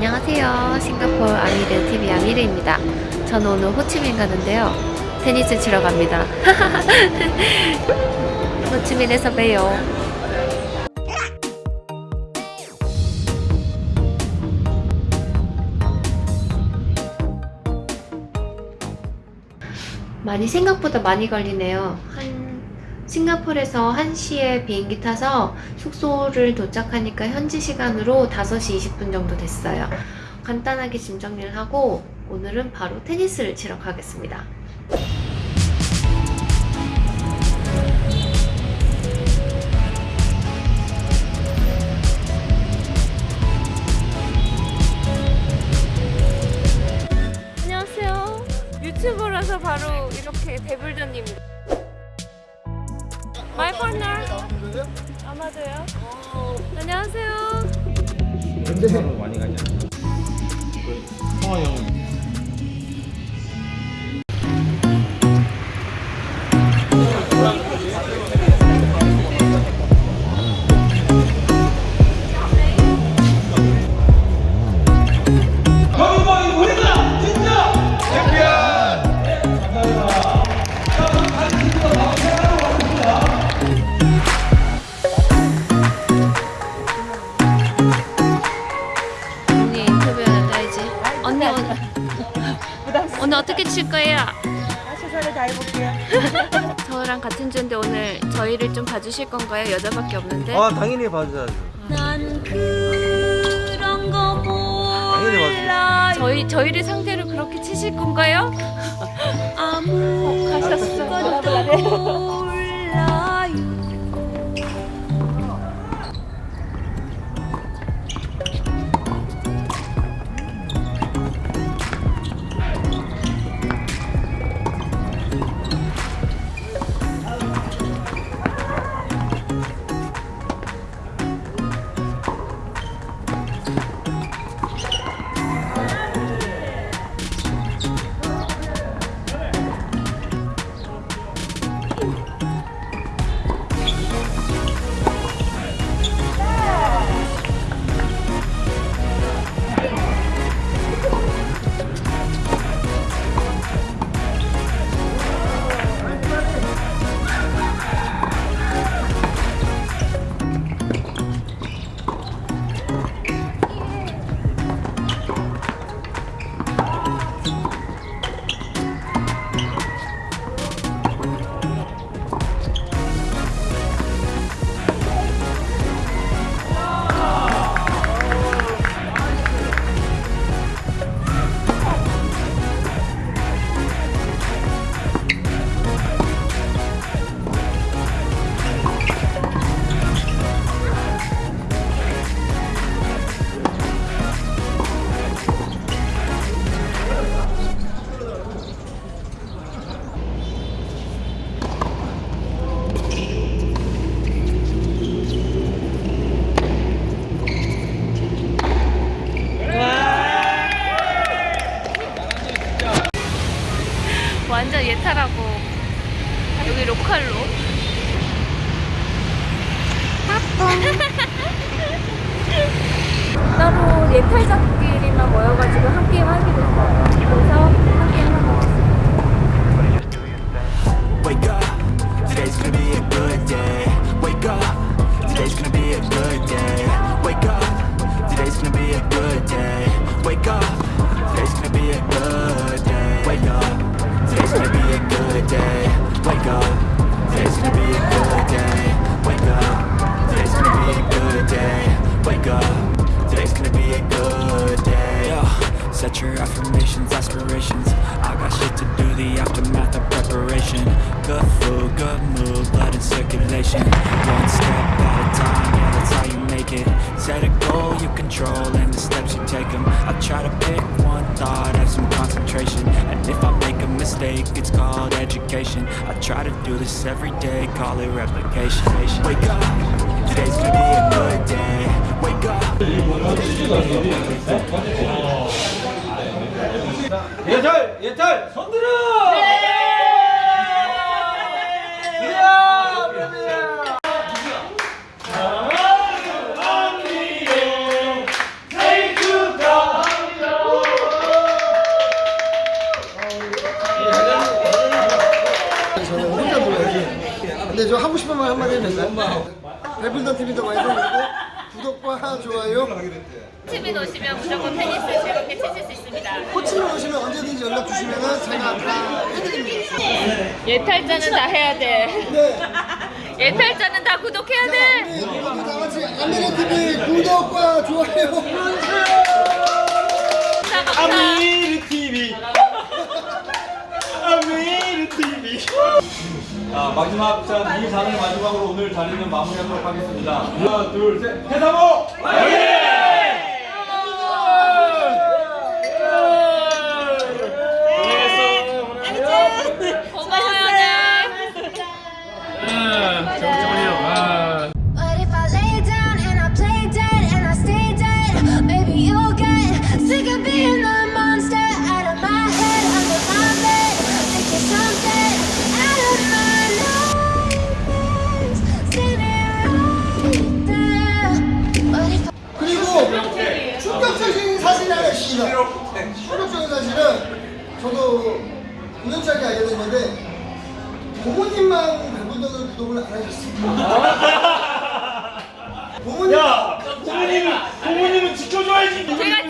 안녕하세요. 싱가포르 아미르 TV 아미르입니다. 저는 오늘 호치민 가는데요. 테니스 치러 갑니다. 호치민에서 봬요. 많이 생각보다 많이 걸리네요. 한 싱가포르에서 1시에 비행기 타서 숙소를 도착하니까 현지 시간으로 5시 20분 정도 됐어요. 간단하게 짐 정리를 하고 오늘은 바로 테니스를 치러 가겠습니다. 안녕하세요. 유튜버라서 바로 이렇게 배불전입니다. My partner. 아마도요. 안녕하세요. 근데 많이 가지 않나? 성화 형언 저랑 같은 주인데 오늘 저희를 좀 봐주실 건가요? 여자밖에 없는데. 아 당연히 봐줘야죠 난 그런 거 당연히 몰라. 저희 저희를 상대로 그렇게 치실 건가요? 아무 것도 몰라 완전 예탈하고 여기 로컬로. 따로 예탈자끼리만 모여가지고 한 게임 하기로 했어요. 그래서 한 게임 하고 왔어요. Today's gonna be a good day. Wake up. Today's gonna be a good day. Wake up. Today's gonna be a good day. Wake up. Today's gonna be a good day. Yo, Set your affirmations, aspirations. I got shit to do, the aftermath of preparation. Good food, good mood, blood in circulation. One step at a time, yeah that's how you make it. Set a goal you control and the steps you take them I try to pick one thought, have some concentration. And if I mistake, it's called education. I try to do this every day, call it replication. Wake up, today's gonna be a good day. Wake up. 예탈 예탈 손들 저 하고 싶은 말 한마디 해도 될까요? 배불던 TV도 많이 사랑하고 구독과 좋아요 팀에 오시면 무조건 테니스 즐겁게 치실 수 있습니다. 코치로 오시면 언제든지 연락 주시면 제가 다 해드립니다 예탈자는 다 해야 돼. 네. 예탈자는 다 구독해야 돼. 우리 모두 다 같이 아미네 TV 구독과 좋아요 TV. 아미르 TV. 자 마지막 자이 자리를 마지막으로 오늘 자리는 마무리하도록 하겠습니다. 하나 둘 셋. 해사모. 고마워 저도 우연찮게 알게 된 건데 부모님만 배불더는 구독을 안 하셨습니다 부모님 야 부모님은 부모님은 지켜줘야지. 제가